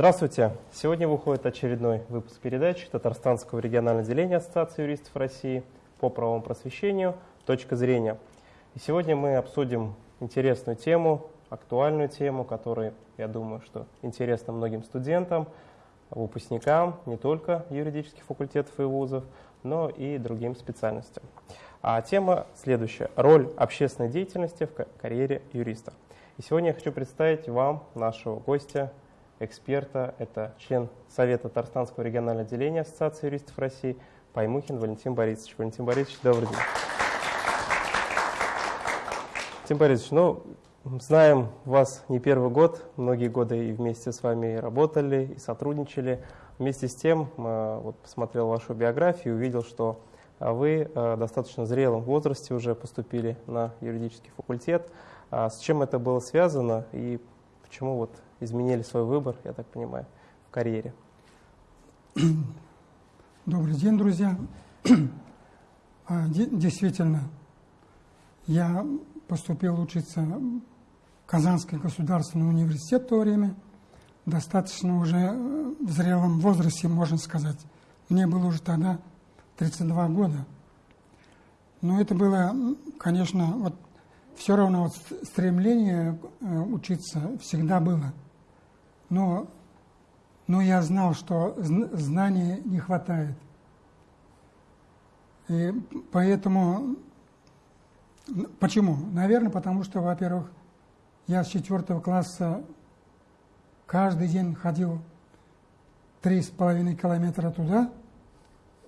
Здравствуйте! Сегодня выходит очередной выпуск передачи Татарстанского регионального отделения Ассоциации юристов России по правовому просвещению «Точка зрения». И сегодня мы обсудим интересную тему, актуальную тему, которая, я думаю, что интересна многим студентам, выпускникам не только юридических факультетов и вузов, но и другим специальностям. А тема следующая. Роль общественной деятельности в карьере юриста. И сегодня я хочу представить вам нашего гостя, эксперта. Это член Совета Татарстанского регионального отделения Ассоциации юристов России Паймухин Валентин Борисович. Валентин Борисович, добрый день. Валентин Борисович, ну, знаем вас не первый год, многие годы и вместе с вами работали, и сотрудничали. Вместе с тем, э, вот посмотрел вашу биографию увидел, что вы э, достаточно зрелом возрасте уже поступили на юридический факультет. А с чем это было связано и почему вот изменили свой выбор, я так понимаю, в карьере? Добрый день, друзья. А, действительно, я поступил учиться в Казанский государственный университет в то время, достаточно уже э, в зрелом возрасте, можно сказать. Мне было уже тогда 32 года. Но это было, конечно, вот все равно вот стремление э, учиться всегда было. Но, но я знал, что знаний не хватает. И поэтому, почему? Наверное, потому что, во-первых, я с четвертого класса каждый день ходил три с половиной километра туда,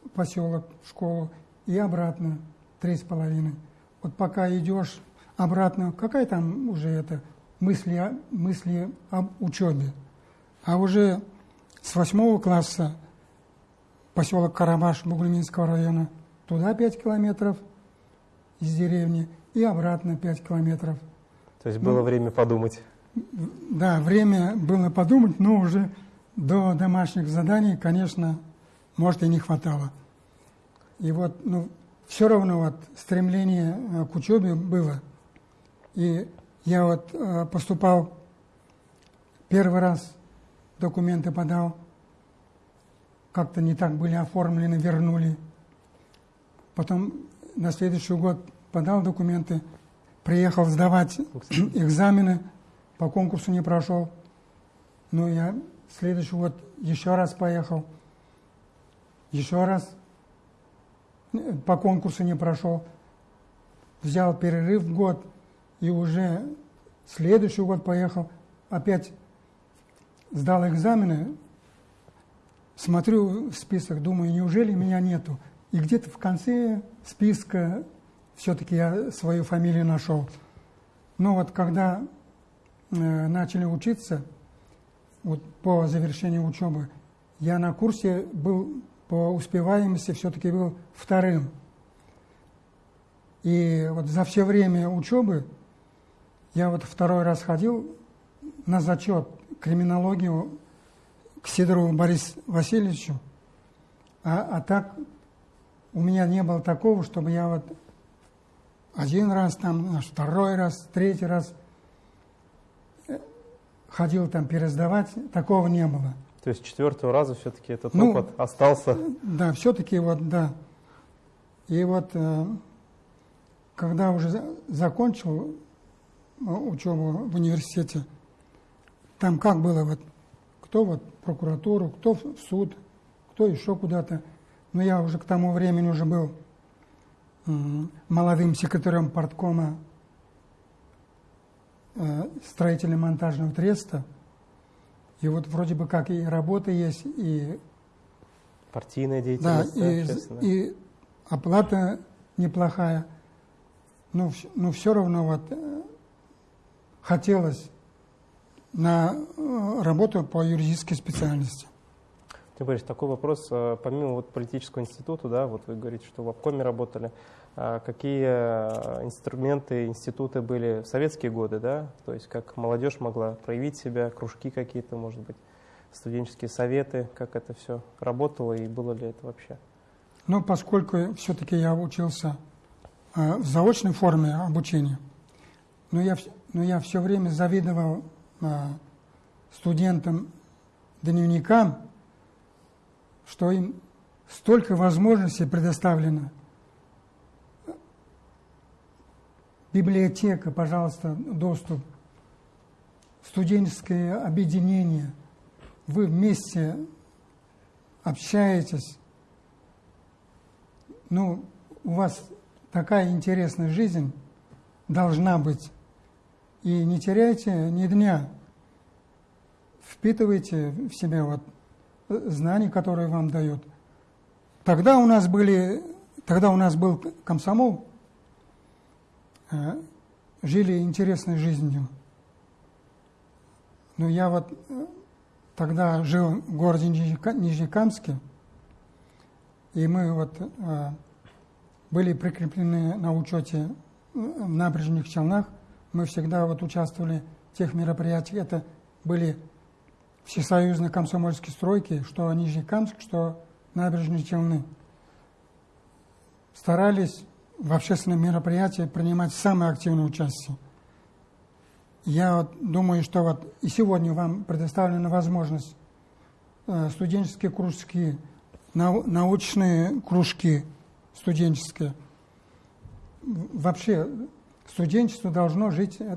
в поселок, в школу, и обратно три с половиной. Вот пока идешь обратно, какая там уже это мысли, мысли об учебе. А уже с восьмого класса поселок Карабаш Бугульминского района, туда 5 километров из деревни и обратно 5 километров. То есть было ну, время подумать? Да, время было подумать, но уже до домашних заданий, конечно, может и не хватало. И вот, ну, все равно вот стремление э, к учебе было – и я вот э, поступал первый раз, документы подал, как-то не так были оформлены, вернули. Потом на следующий год подал документы, приехал сдавать экзамены, по конкурсу не прошел. Ну, я следующий год еще раз поехал, еще раз по конкурсу не прошел. Взял перерыв год, и уже следующий год поехал, опять сдал экзамены, смотрю в список, думаю, неужели меня нету? И где-то в конце списка все-таки я свою фамилию нашел. Но вот когда э, начали учиться, вот по завершению учебы, я на курсе был по успеваемости все-таки был вторым. И вот за все время учебы я вот второй раз ходил на зачет криминологию к Сидорову Борису Васильевичу, а, а так у меня не было такого, чтобы я вот один раз, там, второй раз, третий раз э, ходил там пересдавать, такого не было. То есть четвертого раза все-таки этот ну, опыт остался? Да, все-таки вот, да. И вот, э, когда уже закончил учебу в университете, там как было, вот, кто вот прокуратуру, кто в суд, кто еще куда-то. Но я уже к тому времени уже был молодым секретарем порткома э, строительно-монтажного треста. И вот вроде бы как и работа есть, и... Партийная деятельность. Да, и, и оплата неплохая. Но, но все равно вот э, хотелось на э, работу по юридической специальности. Ты говоришь, такой вопрос, э, помимо вот политического института, да, вот вы говорите, что в обкоме работали, а какие э, инструменты, институты были в советские годы, да, то есть как молодежь могла проявить себя, кружки какие-то, может быть, студенческие советы, как это все работало и было ли это вообще? Ну, поскольку все-таки я учился в заочной форме обучения, но я но я все время завидовал студентам дневникам, что им столько возможностей предоставлено. Библиотека, пожалуйста, доступ. Студенческое объединение. Вы вместе общаетесь. Ну, у вас такая интересная жизнь должна быть. И не теряйте ни дня. Впитывайте в себя вот знания, которые вам дают. Тогда у нас были, тогда у нас был комсомол, э, жили интересной жизнью. Но я вот э, тогда жил в городе Нижнекамске, и мы вот э, были прикреплены на учете в набережных Челнах. Мы всегда вот участвовали в тех мероприятиях. Это были всесоюзные комсомольские стройки, что Нижнекамск, что набережные Челны. Старались в общественных мероприятиях принимать самое активное участие. Я вот думаю, что вот и сегодня вам предоставлена возможность э, студенческие кружки, научные кружки студенческие. Вообще студенчество должно жить э,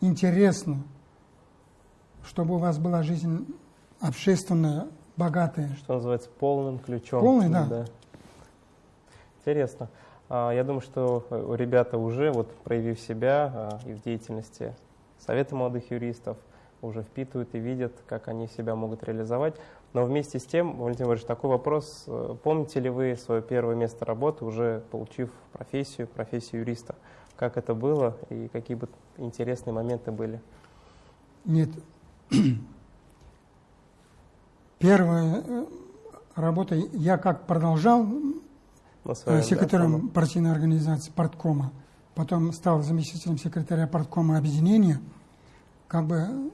интересно, чтобы у вас была жизнь общественная, богатая. Что называется, полным ключом. Полный, да. да. Интересно. А, я думаю, что ребята уже, вот проявив себя а, и в деятельности Совета молодых юристов, уже впитывают и видят, как они себя могут реализовать. Но вместе с тем, Валентин Владимирович, такой вопрос. Э, помните ли вы свое первое место работы, уже получив профессию, профессию юриста? Как это было и какие бы интересные моменты были? Нет. Первая э, работа, я как продолжал своем, секретарем да, партийной организации парткома, потом стал заместителем секретаря парткома объединения, как бы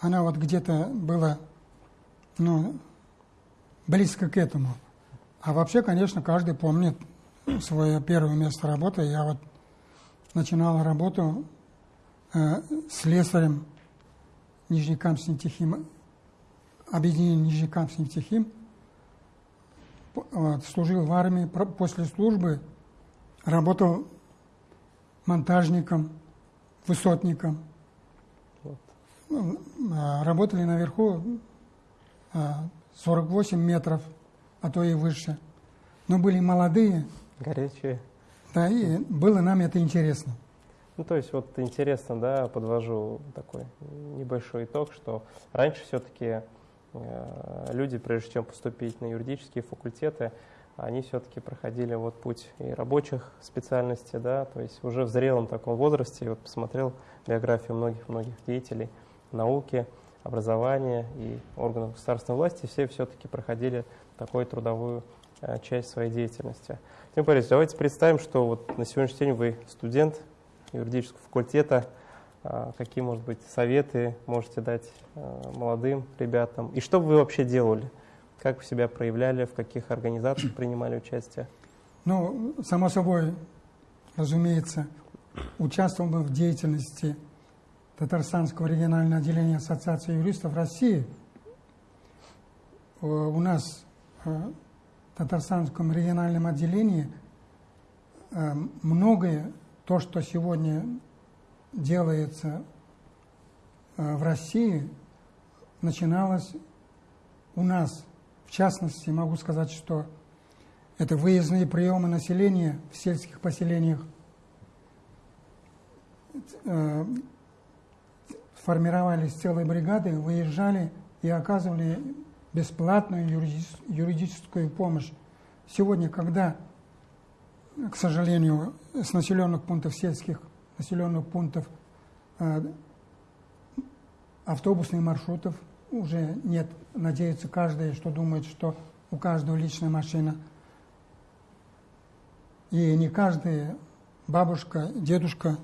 она вот где-то была ну, близко к этому. А вообще, конечно, каждый помнит свое первое место работы. Я вот начинал работу э, слесарем Нижнекамск-Нефтехим, объединение Нижнекамск-Нефтехим – вот, служил в армии, после службы работал монтажником, высотником. Вот. Ну, а, работали наверху 48 а, метров, а то и выше. Но были молодые. Горячие. Да, и было нам это интересно. Ну, то есть вот интересно, да, подвожу такой небольшой итог, что раньше все-таки Э, люди, прежде чем поступить на юридические факультеты, они все-таки проходили вот путь и рабочих специальностей, да, то есть уже в зрелом таком возрасте, вот посмотрел биографию многих-многих деятелей науки, образования и органов государственной власти, все все-таки проходили такую трудовую э, часть своей деятельности. Тим Борисович, давайте представим, что вот на сегодняшний день вы студент юридического факультета, а, какие, может быть, советы можете дать а, молодым ребятам? И что вы вообще делали? Как вы себя проявляли, в каких организациях принимали участие? Ну, само собой, разумеется, участвовал в деятельности Татарстанского регионального отделения Ассоциации юристов России. У нас в Татарстанском региональном отделении э, многое, то, что сегодня делается э, в России, начиналось у нас. В частности, могу сказать, что это выездные приемы населения в сельских поселениях. Формировались целые бригады, выезжали и оказывали бесплатную юридическую помощь. Сегодня, когда, к сожалению, с населенных пунктов сельских населенных пунктов э, автобусных маршрутов уже нет. Надеется каждый, что думает, что у каждого личная машина. И не каждый бабушка, дедушка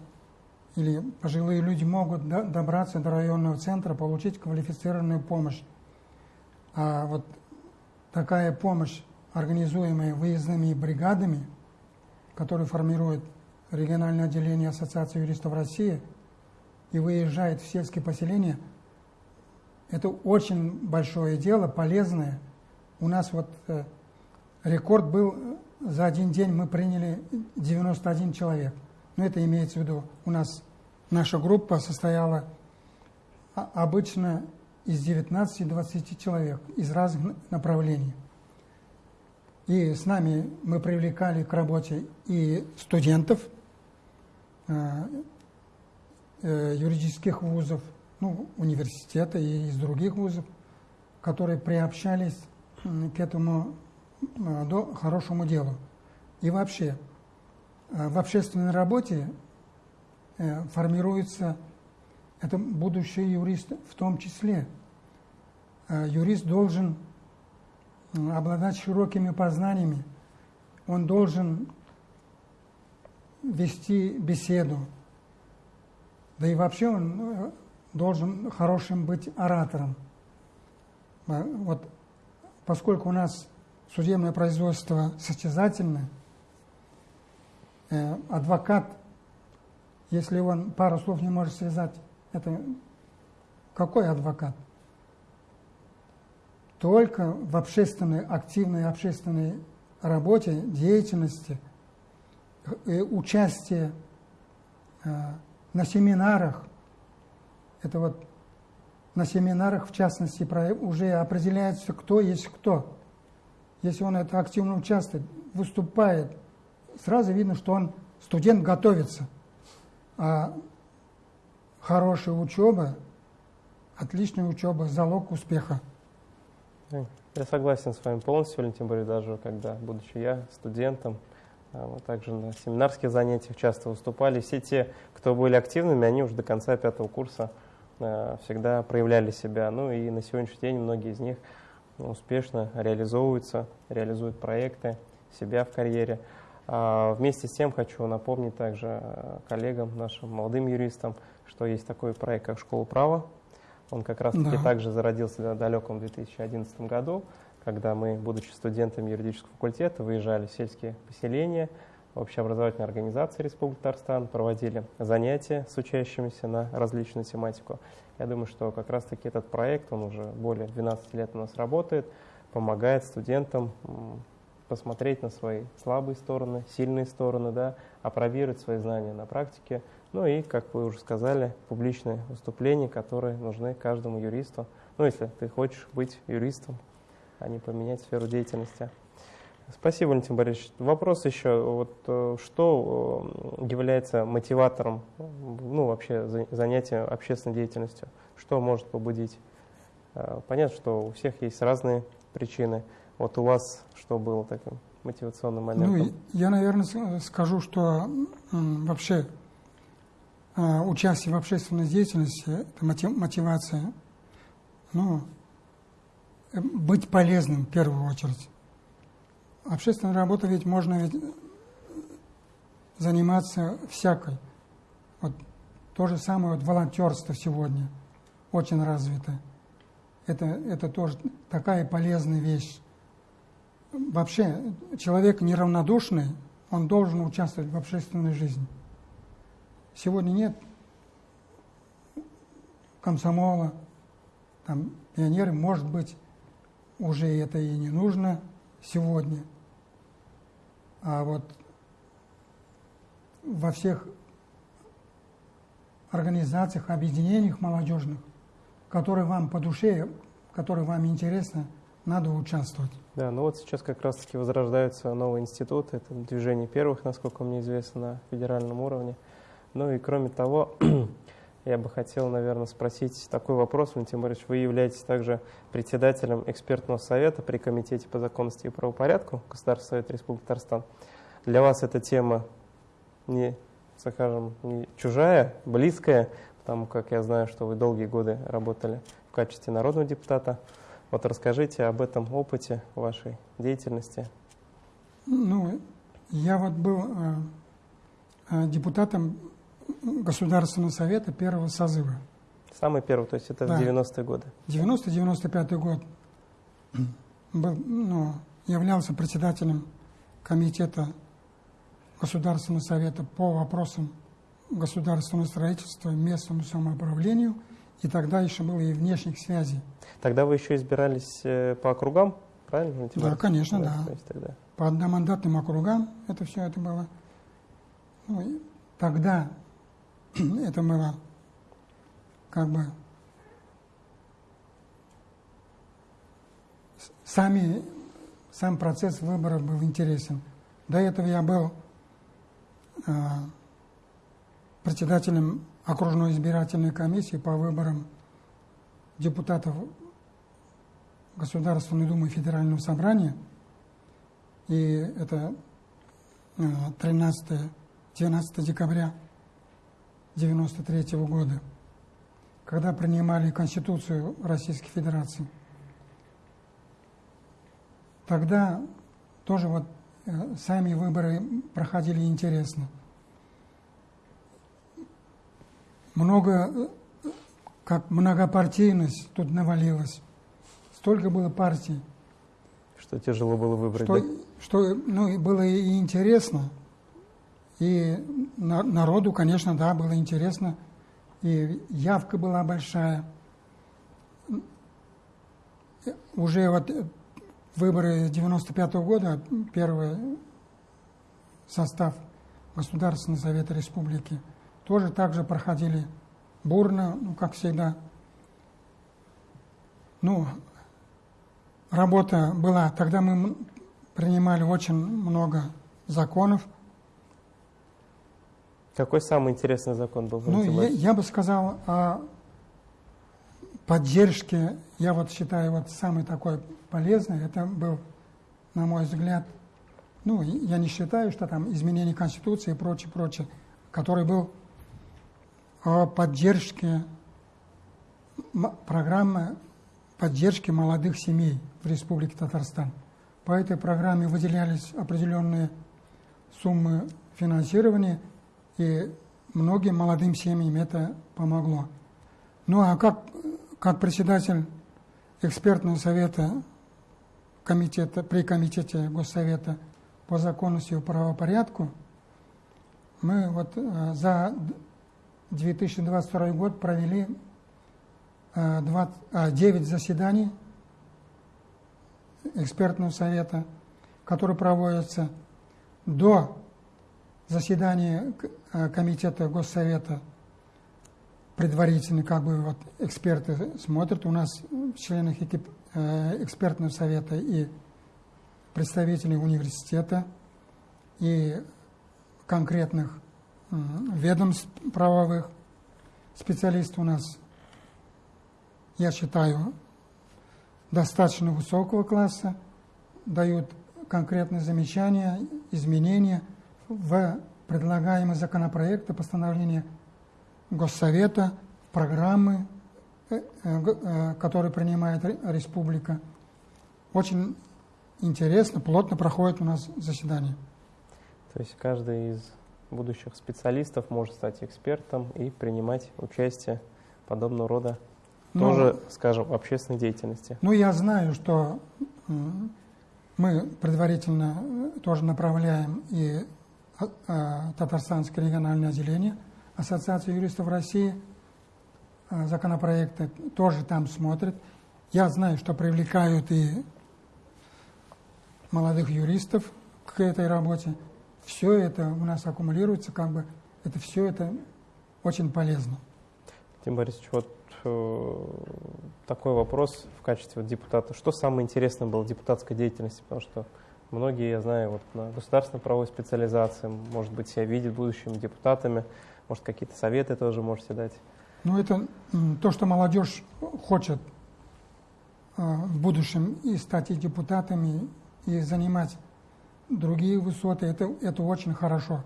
или пожилые люди могут добраться до районного центра, получить квалифицированную помощь. А вот такая помощь, организуемая выездными бригадами, которые формируют региональное отделение Ассоциации юристов России и выезжает в сельские поселения, Это очень большое дело, полезное. У нас вот э, рекорд был, э, за один день мы приняли 91 человек. Но это имеется в виду, у нас наша группа состояла обычно из 19-20 человек из разных направлений. И с нами мы привлекали к работе и студентов э, э, юридических вузов, ну, университета и из других вузов, которые приобщались к этому э, хорошему делу. И вообще, в общественной работе э, формируется это будущий юрист в том числе. Юрист должен обладать широкими познаниями, он должен вести беседу, да и вообще он должен хорошим быть оратором. Вот поскольку у нас судебное производство состязательное, э, адвокат, если он пару слов не может связать, это какой адвокат? Только в общественной, активной общественной работе, деятельности, э, участие э, на семинарах, это вот на семинарах, в частности, уже определяется, кто есть кто. Если он это активно участвует, выступает, сразу видно, что он студент готовится. А хорошая учеба, отличная учеба – залог успеха. Я согласен с вами полностью, Валентин Борисович, даже когда, будучи я студентом, а, мы также на семинарских занятиях часто выступали. Все те, кто были активными, они уже до конца пятого курса а, всегда проявляли себя. Ну и на сегодняшний день многие из них успешно реализовываются, реализуют проекты, себя в карьере. А вместе с тем хочу напомнить также коллегам, нашим молодым юристам, что есть такой проект, как «Школа права». Он как раз-таки да. также зародился в далеком 2011 году, когда мы, будучи студентами юридического факультета, выезжали в сельские поселения, общеобразовательные организации Республики Татарстан, проводили занятия с учащимися на различную тематику. Я думаю, что как раз-таки этот проект, он уже более 12 лет у нас работает, помогает студентам посмотреть на свои слабые стороны, сильные стороны, да, опробировать свои знания на практике. Ну и, как вы уже сказали, публичные выступления, которые нужны каждому юристу. Ну, если ты хочешь быть юристом, а не поменять сферу деятельности. Спасибо, Валентин Борисович. Вопрос еще. Вот, э, что э, является мотиватором ну, вообще занятия общественной деятельностью? Что может побудить? Э, понятно, что у всех есть разные причины. Вот у вас что было таким мотивационным моментом? Ну, я, наверное, скажу, что вообще участие в общественной деятельности – это мотивация, ну, быть полезным в первую очередь. Общественной работой ведь можно ведь заниматься всякой. Вот то же самое вот волонтерство сегодня очень развито. Это, это тоже такая полезная вещь. Вообще, человек неравнодушный, он должен участвовать в общественной жизни. Сегодня нет комсомола, там пионеры, может быть, уже это и не нужно сегодня. А вот во всех организациях, объединениях молодежных, которые вам по душе, которые вам интересны, надо участвовать. Да, ну вот сейчас как раз-таки возрождаются новые институты, это движение первых, насколько мне известно, на федеральном уровне. Ну и кроме того, я бы хотел, наверное, спросить такой вопрос, Валентин Борисович. Вы являетесь также председателем экспертного совета при Комитете по законности и правопорядку Государственного совета Республики Татарстан. Для вас эта тема не, скажем, не чужая, близкая, потому как я знаю, что вы долгие годы работали в качестве народного депутата. Вот расскажите об этом опыте вашей деятельности. Ну, я вот был э, э депутатом Государственного совета первого созыва. Самый первый, то есть это да. в 90-е годы? 90-95 год. Был, ну, являлся председателем комитета Государственного совета по вопросам государственного строительства, местному самоуправлению и тогда еще было и внешних связей. Тогда вы еще избирались э, по округам, правильно? Да, конечно, да. То есть тогда. По одномандатным округам это все это было. Ну, тогда это было как бы сами, сам процесс выборов был интересен. До этого я был э, председателем окружной избирательной комиссии по выборам депутатов Государственной Думы Федерального Собрания. И это э, 13-12 декабря 1993 года, когда принимали Конституцию Российской Федерации. Тогда тоже вот э, сами выборы проходили интересно. Много, как многопартийность тут навалилась. Столько было партий, Что тяжело было выбрать, что, да? что ну, и было и интересно, и на- народу, конечно, да, было интересно, и явка была большая. Уже вот выборы 95 года, первый состав Государственного Совета Республики, тоже также проходили бурно, ну, как всегда. Ну, работа была. Тогда мы принимали очень много законов. Какой самый интересный закон был? Ну, я, я бы сказал о поддержке, я вот считаю, вот самый такой полезный, это был, на мой взгляд, ну, я не считаю, что там изменение Конституции и прочее, прочее, который был о поддержке, программы поддержки молодых семей в Республике Татарстан. По этой программе выделялись определенные суммы финансирования, и многим молодым семьям это помогло. Ну а как, как председатель экспертного совета комитета, при комитете Госсовета по законности и правопорядку, мы вот э, за 2022 год провели э, 20 а, 9 заседаний экспертного совета, которые проводятся до заседания э, комитета Госсовета предварительно, как бы вот эксперты смотрят. У нас в членах э, экспертного совета и представители университета, и конкретных ведомств правовых. Специалисты у нас, я считаю, достаточно высокого класса, дают конкретные замечания, изменения в предлагаемые законопроекты, постановления Госсовета, программы, э, э, э, которые принимает ре- республика. Очень интересно, плотно проходит у нас заседание. То есть каждый из будущих специалистов может стать экспертом и принимать участие подобного рода Но- тоже, скажем, общественной деятельности. Ну, я знаю, что мы предварительно э, тоже направляем и а, а, Татарстанское региональное отделение Ассоциации юристов России а, законопроекты, тоже там смотрят. Я знаю, что привлекают и молодых юристов к этой работе. Все это у нас аккумулируется, как бы это все это очень полезно. Тим Борисович, вот э, такой вопрос в качестве депутата. Что самое интересное было в депутатской деятельности? Потому что многие, я знаю, вот на государственной правовой специализации, может быть, себя видят будущими депутатами, может, какие-то советы тоже можете дать. Ну, это то, что молодежь хочет э, в будущем и стать и депутатами, и занимать другие высоты, это, это очень хорошо.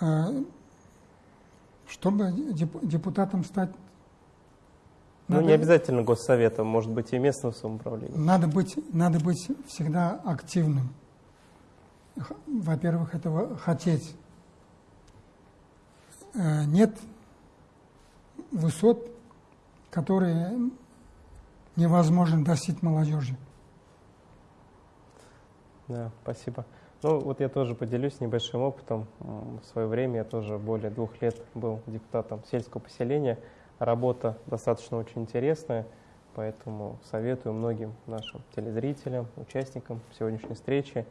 Э, Чтобы деп- депутатом стать, Ну, надо, не обязательно госсоветом, может быть, и местным самоуправлением. надо, быть, надо быть всегда активным. Во-первых, этого хотеть. Э, Нет высот, которые невозможно достичь молодежи. Да, спасибо. Ну, вот я тоже поделюсь небольшим опытом. В свое время я тоже более двух лет был депутатом сельского поселения. Работа достаточно очень интересная, поэтому советую многим нашим телезрителям, участникам сегодняшней встречи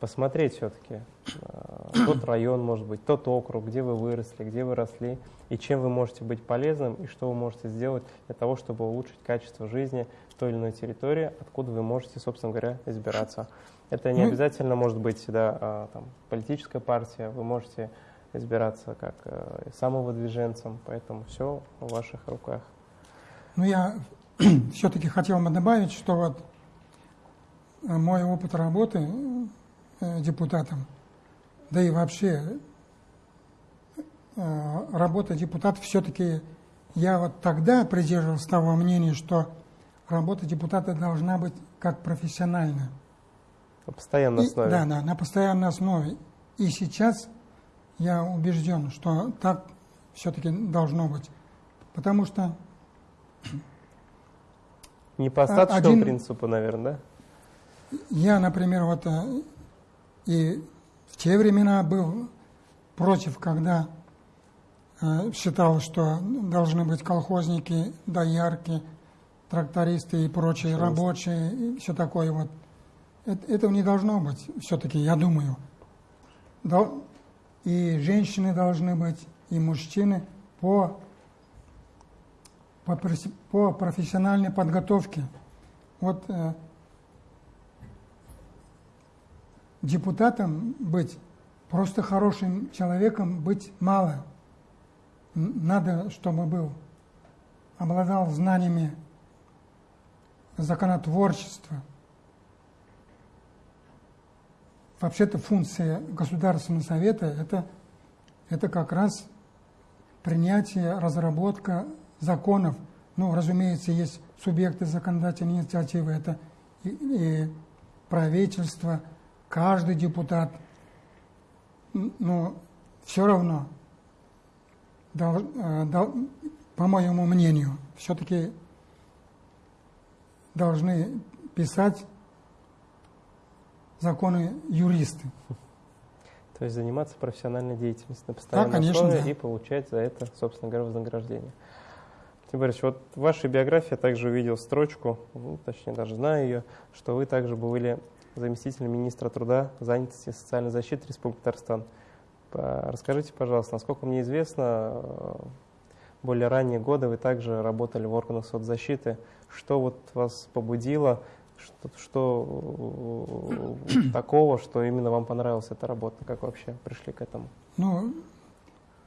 посмотреть все-таки э, тот район, может быть, тот округ, где вы выросли, где вы росли, и чем вы можете быть полезным, и что вы можете сделать для того, чтобы улучшить качество жизни той или иной территории, откуда вы можете, собственно говоря, избираться. Это не ну, обязательно может быть да, а, там, политическая партия, вы можете избираться как э, самовыдвиженцем, поэтому все в ваших руках. Ну, я все-таки хотел бы добавить, что вот э, мой опыт работы депутатом, да и вообще э, работа депутата все-таки я вот тогда придерживался того мнения, что работа депутата должна быть как профессиональная. На постоянной основе. И, да, да, на постоянной основе. И сейчас я убежден, что так все-таки должно быть. Потому что... Не по остаточному один, принципу, наверное, да? Я, например, вот э, и в те времена был против, когда э, считал, что должны быть колхозники, доярки, трактористы и прочие Пожалуйста. рабочие, и все такое вот. Это, этого не должно быть, все-таки, я думаю. И женщины должны быть, и мужчины по, по, по профессиональной подготовке. Вот э, депутатом быть, просто хорошим человеком быть мало. Надо, чтобы был, обладал знаниями законотворчества, Вообще-то функция Государственного Совета это, это как раз принятие, разработка законов. Ну, разумеется, есть субъекты законодательной инициативы, это и, и правительство, каждый депутат. Но все равно, дол, э, дол, по моему мнению, все-таки должны писать законы юристы. То есть заниматься профессиональной деятельностью на постоянной да, конечно, основе да. и получать за это, собственно говоря, вознаграждение. Тим Борисович, вот в вашей биографии я также увидел строчку, ну, точнее даже знаю ее, что вы также были заместителем министра труда, занятости и социальной защиты Республики Татарстан. Расскажите, пожалуйста, насколько мне известно, э, более ранние годы вы также работали в органах соцзащиты. Что вот вас побудило что, что э, такого, что именно вам понравилась эта работа? Как вообще пришли к этому? Ну,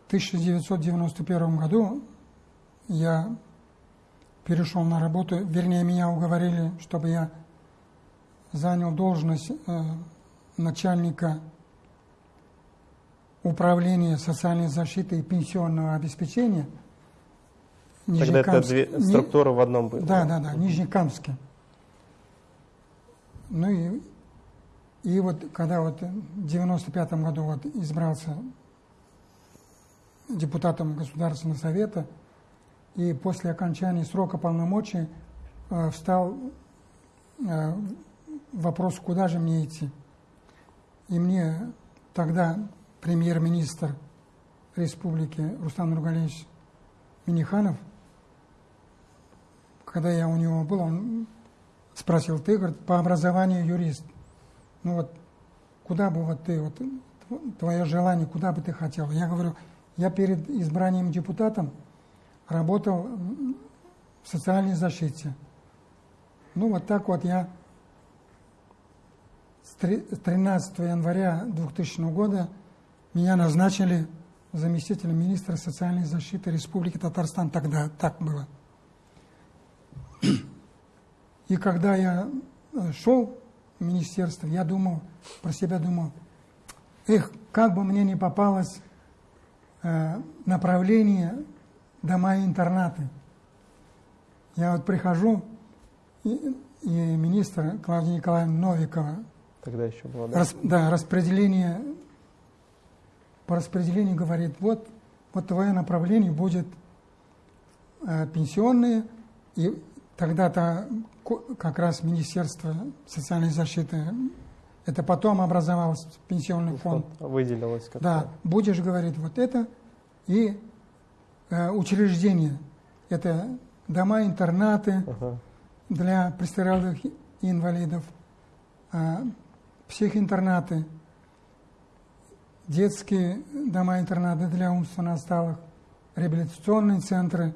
в 1991 году я перешел на работу, вернее, меня уговорили, чтобы я занял должность э, начальника управления социальной защиты и пенсионного обеспечения. Тогда это две структуры в одном были. Да, да, да, Нижнекамске. Ну и, и вот когда вот в 95 году вот избрался депутатом Государственного Совета, и после окончания срока полномочий э, встал э, вопрос, куда же мне идти. И мне тогда премьер-министр республики Рустам Нургалевич Миниханов, когда я у него был, он спросил, ты, говорит, по образованию юрист. Ну вот, куда бы вот ты, вот твое желание, куда бы ты хотел? Я говорю, я перед избранием депутатом работал в социальной защите. Ну вот так вот я 13 января 2000 года меня назначили заместителем министра социальной защиты Республики Татарстан. Тогда так было. И когда я э, шел в министерство, я думал, про себя думал, эх, как бы мне не попалось э, направление дома-интернаты. Я вот прихожу, и, и министр Клавдия Николаевна Новикова, Тогда еще было, да? Рас, да, распределение, по распределению говорит, вот, вот твое направление будет э, пенсионные, и тогда-то как раз Министерство социальной защиты, это потом образовался пенсионный фонд. Выделилось как-то. Да, будешь говорить вот это и э, учреждение. Это дома-интернаты Ага. для престарелых инвалидов, а, психоинтернаты, детские дома-интернаты для умственно отсталых, реабилитационные центры,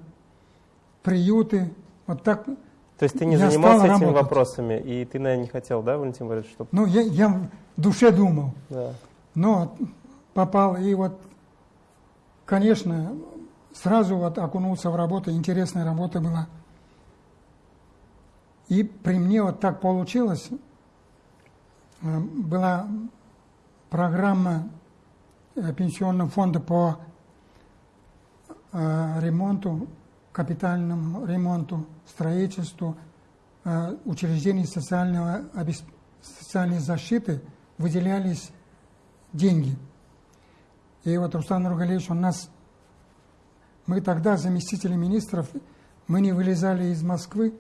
приюты. Вот так. То есть ты не занимался этими работать. вопросами, и ты, наверное, не хотел, да, Валентин Борисович, чтобы... Ну, я, я в душе думал, Да. но попал и вот, конечно, сразу вот окунулся в работу, интересная работа была. И при мне вот так получилось, была программа э, пенсионного фонда по э, ремонту, капитальному ремонту, строительству э, учреждений социального, социальной защиты выделялись деньги. И вот Руслан Нургалевич, он нас, мы тогда заместители министров, мы не вылезали из Москвы,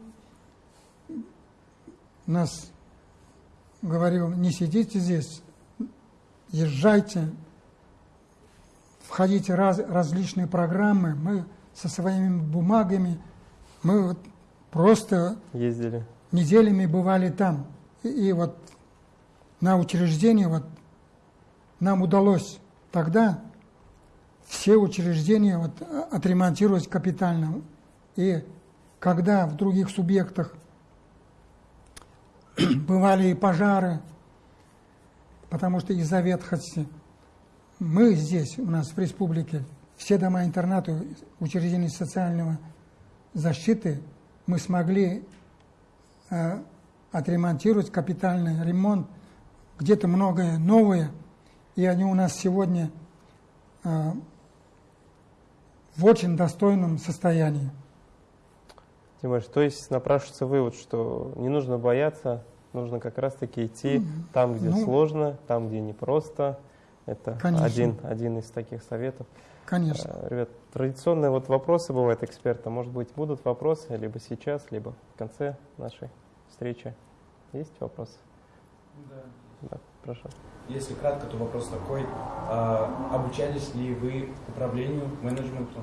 нас говорил, не сидите здесь, езжайте, входите в раз, различные программы, мы со своими бумагами, мы вот просто Ездили. неделями бывали там. И, и вот на учреждении вот нам удалось тогда все учреждения вот отремонтировать капитально. И когда в других субъектах бывали и пожары, потому что из-за ветхости, мы здесь, у нас в республике, все дома-интернаты, учреждения социального защиты, мы смогли э, отремонтировать капитальный ремонт, где-то многое новое, и они у нас сегодня э, в очень достойном состоянии. Тимош, то есть напрашивается вывод, что не нужно бояться, нужно как раз-таки идти там, где Ну. сложно, там, где непросто. Это Конечно. один, один из таких советов. Конечно. Э, Ребят, традиционные вот вопросы бывают эксперта. Может быть, будут вопросы либо сейчас, либо в конце нашей встречи. Есть вопросы? Да. Да, прошу. Если кратко, то вопрос такой. А, обучались ли вы управлению, менеджменту?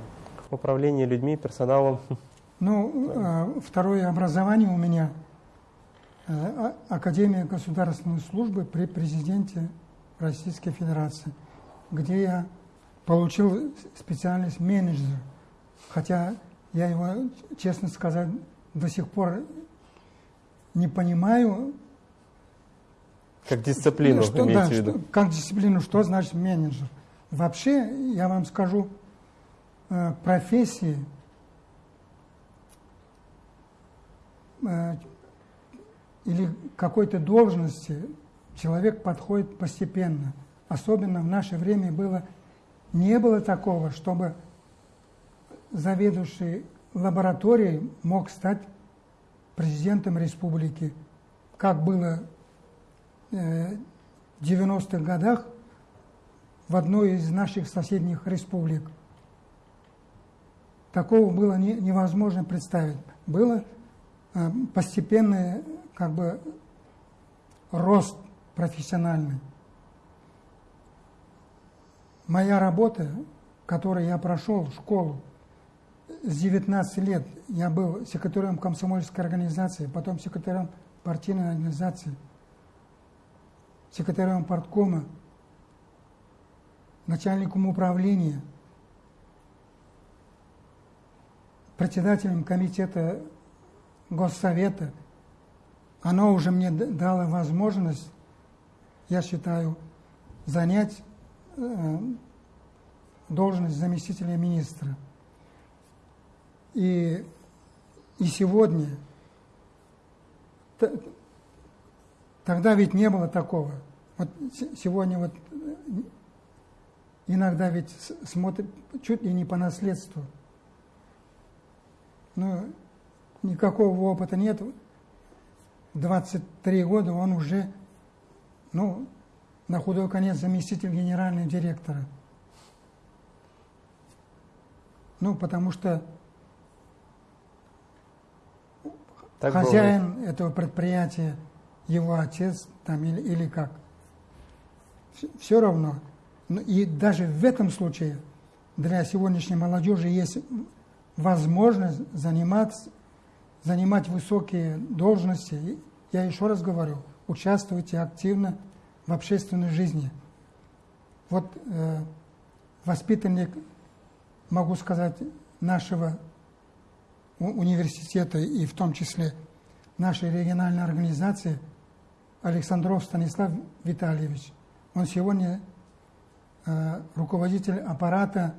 Управление людьми, персоналом. Ну, э, второе образование у меня э, а- Академия государственной службы при президенте Российской Федерации, где я получил специальность менеджер, хотя я его, честно сказать, до сих пор не понимаю, Как дисциплину, что, да, в виду. что- как дисциплину, что значит менеджер. Вообще, я вам скажу, э, профессии или какой-то должности человек подходит постепенно. Особенно в наше время было, не было такого, чтобы заведующий лабораторией мог стать президентом республики, как было э, в 90-х годах в одной из наших соседних республик. Такого было не- невозможно представить. Было э, постепенный как бы рост профессиональный. Моя работа, которую я прошел школу, с 19 лет я был секретарем комсомольской организации, потом секретарем партийной организации, секретарем парткома, начальником управления, председателем комитета Госсовета. Оно уже мне дало возможность, я считаю, занять э, должность заместителя министра. И, и сегодня, тогда ведь не было такого. Вот сегодня вот э, иногда ведь смотрят чуть ли не по наследству. Ну, никакого опыта нет. 23 года он уже, ну, на худой конец заместитель генерального директора. Ну, потому что Так хозяин этого предприятия, его отец там или, или как. Все равно. Ну, И даже в этом случае для сегодняшней молодежи есть возможность заниматься, занимать высокие должности. Я еще раз говорю, участвуйте активно в общественной жизни. Вот э, воспитанник, могу сказать, нашего университета и в том числе нашей региональной организации Александров Станислав Витальевич. Он сегодня э, руководитель аппарата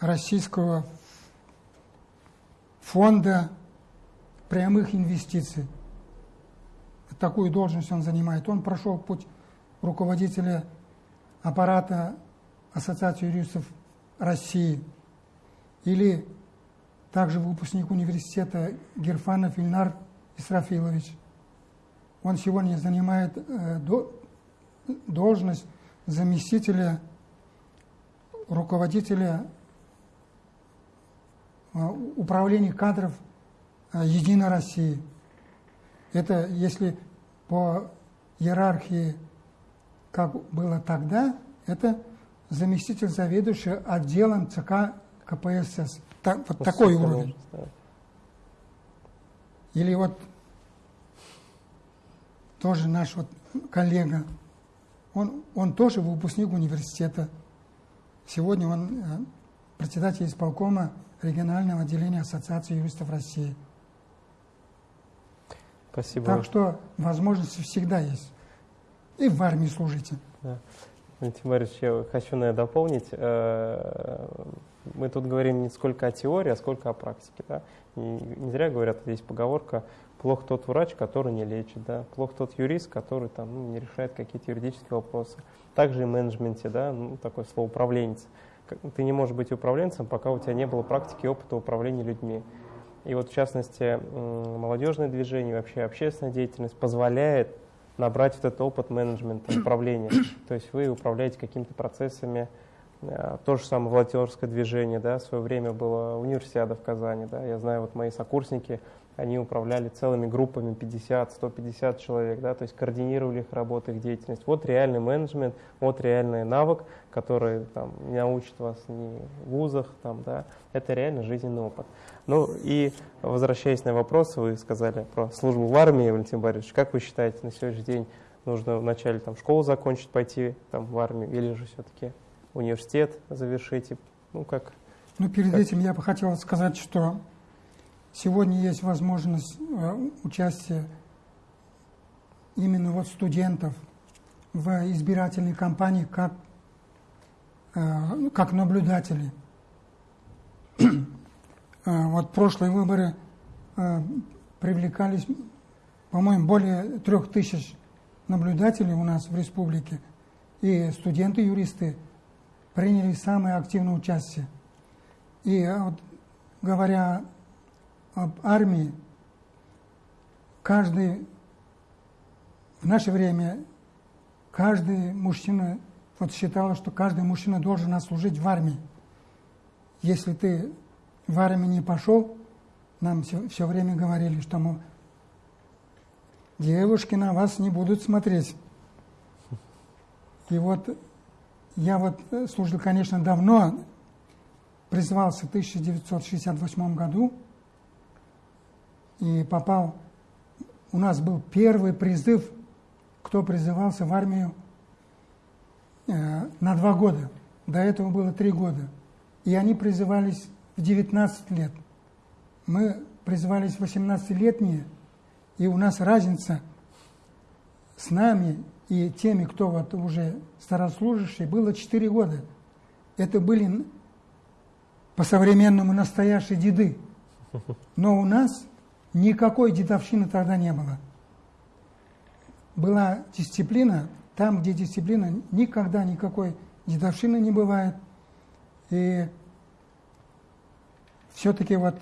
Российского фонда прямых инвестиций. Такую должность он занимает. Он прошел путь руководителя аппарата Ассоциации юристов России или также выпускник университета Герфанов Ильнар Исрафилович. Он сегодня занимает э, должность заместителя руководителя э, управления кадров Единой России. Это если по иерархии, как было тогда, это заместитель заведующего отделом ЦК КПСС. Так, вот такой уровень. Или вот тоже наш вот коллега, он, он тоже выпускник университета. Сегодня он э, председатель исполкома регионального отделения Ассоциации юристов России. Спасибо. Так что возможности всегда есть. И в армии служите. Да. Валентин Борисович, я хочу, наверное, дополнить. Э, мы тут говорим не сколько о теории, а сколько о практике. Да? Не зря говорят, здесь поговорка «плох тот врач, который не лечит», да? «плох тот юрист, который там, ну, не решает какие-то юридические вопросы». Также и в менеджменте, да? ну, такое слово «управленец». Ты не можешь быть управленцем, пока у тебя не было практики и опыта управления людьми. И вот в частности молодежное движение, вообще общественная деятельность позволяет набрать этот опыт менеджмента, управления. То есть вы управляете какими-то процессами, э, то же самое волонтерское движение, да, в свое время было универсиада в Казани, да, я знаю, вот мои сокурсники, они управляли целыми группами 50-150 человек, да, то есть координировали их работу, их деятельность. Вот реальный менеджмент, вот реальный навык, который там, не научит вас ни в вузах, там, да, это реально жизненный опыт. Ну и возвращаясь на вопрос, вы сказали про службу в армии, Валентин Борисович, как вы считаете, на сегодняшний день нужно вначале там, школу закончить, пойти там, в армию, или же все-таки университет завершить? Ну, как? Ну, перед как? этим я бы хотел сказать, что Сегодня есть возможность э, участия именно вот студентов в избирательной кампании как, э, как наблюдатели. Э, вот прошлые выборы привлекались, по-моему, более трех тысяч наблюдателей у нас в республике, и студенты-юристы приняли самое активное участие. И вот, говоря об армии, каждый в наше время каждый мужчина вот считал, что каждый мужчина должен отслужить в армии. Если ты в армию не пошел, нам все, все время говорили, что мы, девушки на вас не будут смотреть. И вот я вот служил, конечно, давно, призвался в 1968 году, и попал, у нас был первый призыв, кто призывался в армию э, на два года. До этого было три года. И они призывались в 19 лет. Мы призывались 18-летние, и у нас разница с нами и теми, кто вот уже старослужащие, было 4 года. Это были по-современному настоящие деды. Но у нас Никакой дедовщины тогда не было. Была дисциплина, там, где дисциплина, никогда никакой дедовщины не бывает. И все-таки вот,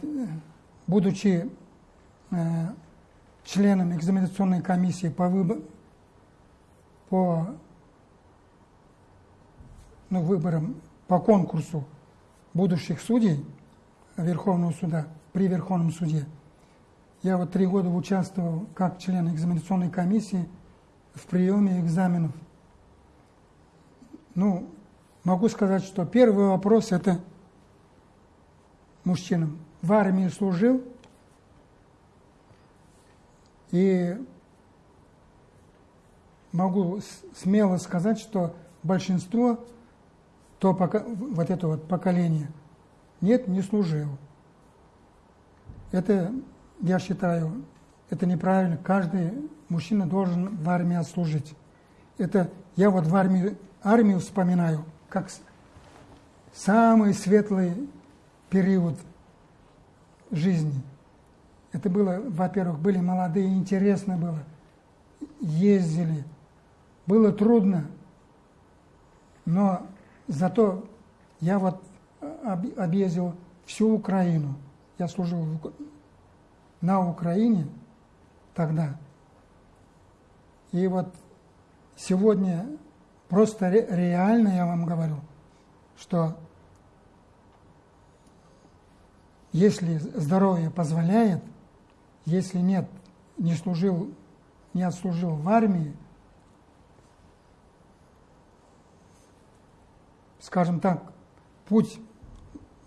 будучи э, членом экзаменационной комиссии по, выбор, по ну, выборам, по конкурсу будущих судей Верховного суда при Верховном суде, я вот три года участвовал как член экзаменационной комиссии в приеме экзаменов. Ну, могу сказать, что первый вопрос – это мужчинам, в армии служил, и могу смело сказать, что большинство, то пока, вот это вот поколение, нет, не служил. Это, я считаю, это неправильно. Каждый мужчина должен в армии отслужить. Это я вот в армии, армию вспоминаю как самый светлый период жизни. Это было, во-первых, были молодые, интересно было. Ездили. Было трудно, но зато я вот объездил всю Украину. Я служил на Украине тогда. И вот сегодня просто реально я вам говорю, что если здоровье позволяет, если нет, не служил, не отслужил в армии, скажем так, путь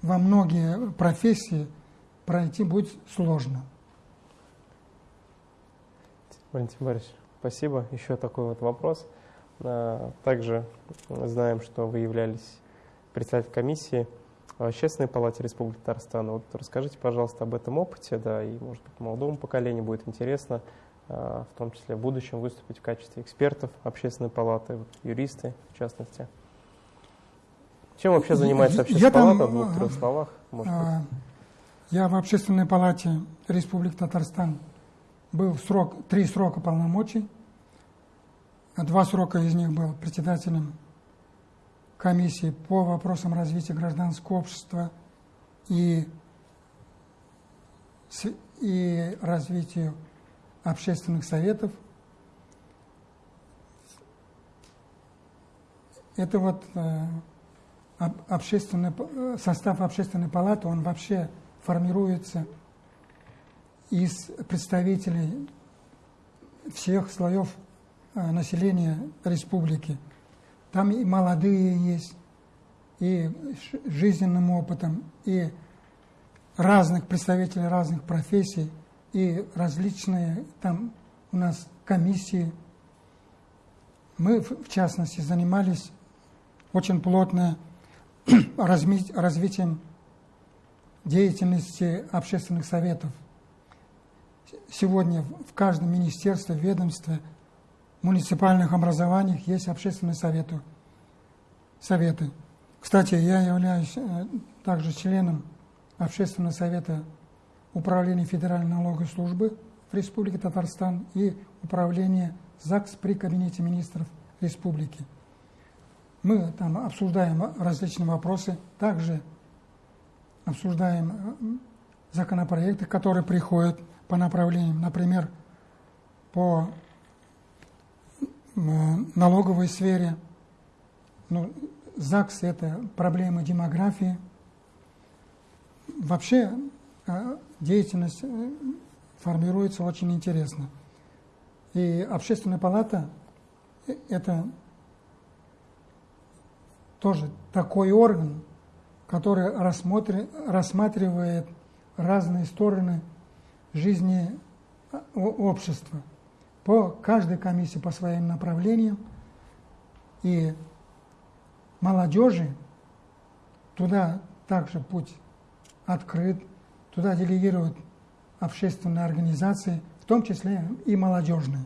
во многие профессии пройти будет сложно. Валентин Борисович, спасибо. Еще такой вот вопрос. А, также знаем, что вы являлись председателем комиссии в Общественной палате Республики Татарстан. Вот расскажите, пожалуйста, об этом опыте, да, и, может быть, молодому поколению будет интересно, а, в том числе в будущем, выступить в качестве экспертов Общественной палаты, вот, юристы, в частности. Чем вообще занимается Общественная палата, в двух-трех словах? Может а, Я в Общественной палате Республики Татарстан был срок, три срока полномочий. Два срока из них был председателем комиссии по вопросам развития гражданского общества и, и развитию общественных советов. Это вот э, общественный, состав общественной палаты, он вообще формируется из представителей всех слоев э, населения республики. Там и молодые есть, и жизненным опытом, и разных представителей разных профессий, и различные там у нас комиссии. Мы, в частности, занимались очень плотно развитием деятельности общественных советов. Сегодня в каждом министерстве, ведомстве, муниципальных образованиях есть общественные советы. советы. Кстати, я являюсь э, также членом Общественного совета Управления Федеральной налоговой службы в Республике Татарстан и Управления ЗАГС при Кабинете министров Республики. Мы там обсуждаем различные вопросы, также обсуждаем э, законопроекты, которые приходят по направлениям, например, по э, налоговой сфере. Ну, ЗАГС – это проблемы демографии. Вообще э, деятельность формируется очень интересно. И общественная палата – это тоже такой орган, который рассматривает разные стороны жизни а, общества по каждой комиссии по своим направлениям. И молодежи туда также путь открыт, туда делегируют общественные организации, в том числе и молодежные.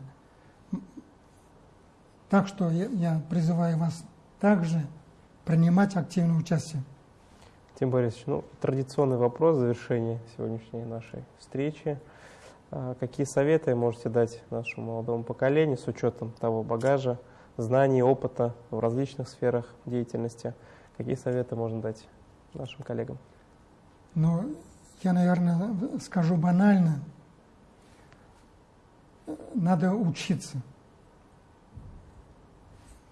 Так что я, я призываю вас также принимать активное участие. Тим Борисович, ну, традиционный вопрос в завершении сегодняшней нашей встречи. А какие советы можете дать нашему молодому поколению с учетом того багажа, знаний, опыта в различных сферах деятельности? Какие советы можно дать нашим коллегам? Ну, я, наверное, скажу банально. Надо учиться.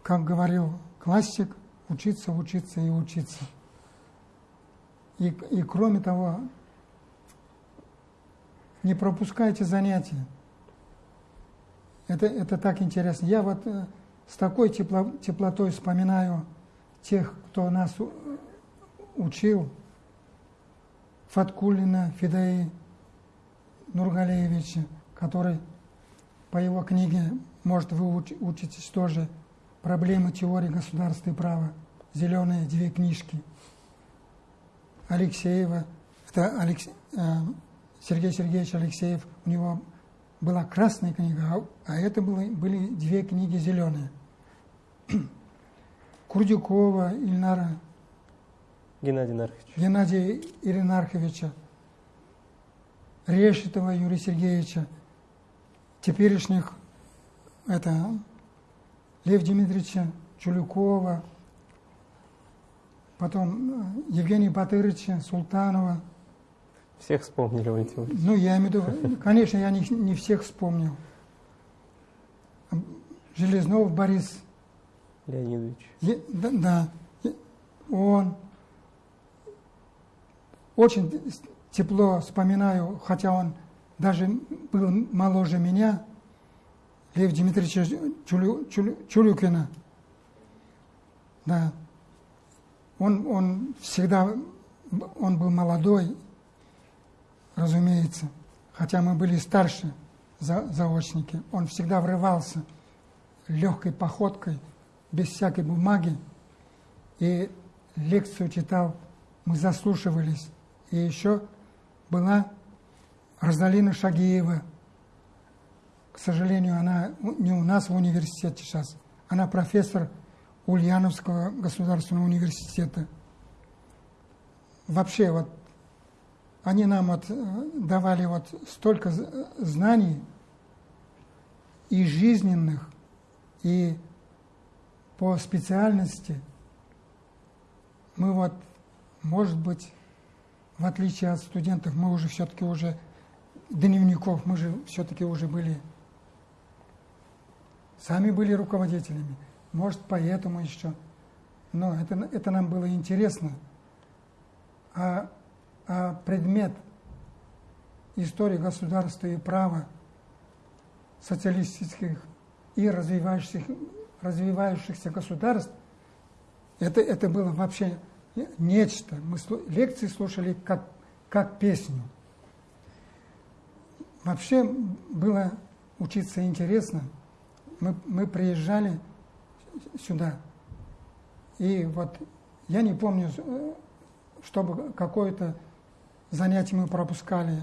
Как говорил классик – учиться, учиться и учиться. И, и кроме того, не пропускайте занятия. Это, это так интересно. Я вот э, с такой тепло, теплотой вспоминаю тех, кто нас учил. Фаткулина Фидаи Нургалеевича, который по его книге, может, вы учитесь тоже «Проблемы теории государства и права», «Зеленые две книжки». Алексеева, это Алекс, э, Сергей Сергеевич Алексеев, у него была красная книга, а, а это были, были две книги зеленые. Курдюкова Ильнара. Геннадий Нархович. Геннадия Иринарховича, Решетова Юрия Сергеевича, теперешних это Лев Дмитриевича Чулюкова, потом э, Евгения Батырыча, Султанова. Всех вспомнили, Валентин Ну, я имею в виду, конечно, я не, не всех вспомнил. Железнов Борис Леонидович. Е, да, да, он очень тепло вспоминаю, хотя он даже был моложе меня, Лев Дмитриевича Чулю, Чулю, Чулюкина. Да. Он, он всегда, он был молодой, разумеется, хотя мы были старше за, заочники. Он всегда врывался легкой походкой, без всякой бумаги, и лекцию читал, мы заслушивались. И еще была Розалина Шагиева. К сожалению, она не у нас в университете сейчас. Она профессор Ульяновского государственного университета. Вообще, вот они нам вот э, давали вот столько знаний и жизненных, и по специальности. Мы вот, может быть, в отличие от студентов, мы уже все-таки уже дневников, мы же все-таки уже были, сами были руководителями. Может, поэтому еще. Но это, это нам было интересно. А, а предмет истории государства и права социалистических и развивающихся, развивающихся государств, это, это было вообще нечто. Мы лекции слушали как, как песню. Вообще было учиться интересно. Мы, мы приезжали сюда, и вот я не помню, чтобы какое-то занятие мы пропускали.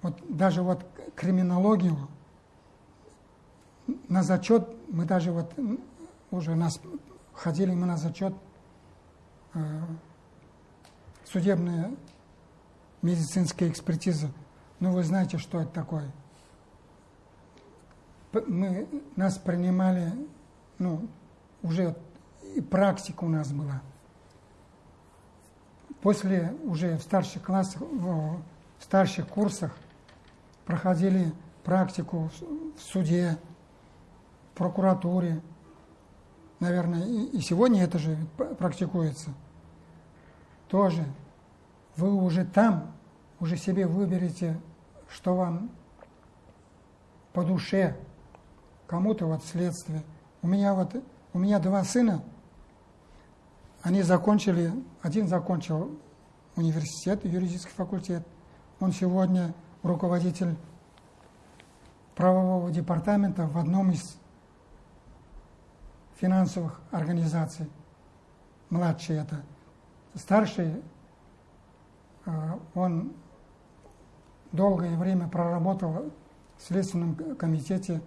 Вот даже вот криминологию на зачет мы даже вот уже нас ходили мы на зачет Э, судебная медицинская экспертиза. Ну, вы знаете, что это такое. Мы, нас принимали, ну, уже практика у нас была. После уже в старших классах, в старших курсах проходили практику в суде, в прокуратуре, наверное, и, сегодня это же практикуется, тоже вы уже там, уже себе выберете, что вам по душе, кому-то вот следствие. У меня вот, у меня два сына, они закончили, один закончил университет, юридический факультет, он сегодня руководитель правового департамента в одном из финансовых организаций. Младший это. Старший, э, он долгое время проработал в Следственном комитете,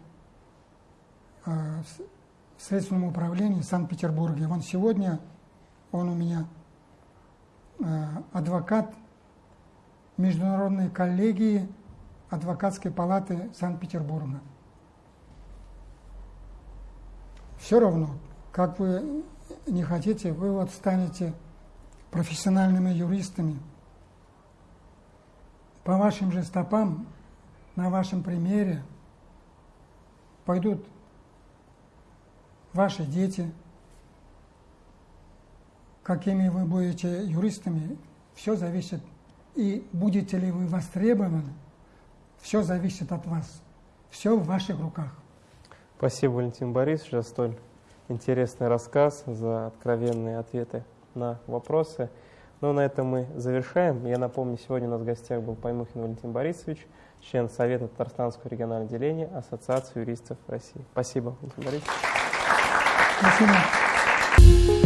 э, в Следственном управлении Санкт-Петербурге. Он сегодня, он у меня э, адвокат Международной коллегии адвокатской палаты Санкт-Петербурга все равно, как вы не хотите, вы вот станете профессиональными юристами. По вашим же стопам, на вашем примере пойдут ваши дети, какими вы будете юристами, все зависит, и будете ли вы востребованы, все зависит от вас. Все в ваших руках. Спасибо, Валентин Борисович, за столь интересный рассказ, за откровенные ответы на вопросы. Ну, на этом мы завершаем. Я напомню, сегодня у нас в гостях был Паймухин Валентин Борисович, член Совета Татарстанского регионального отделения Ассоциации юристов России. Спасибо, Валентин Борисович. Спасибо.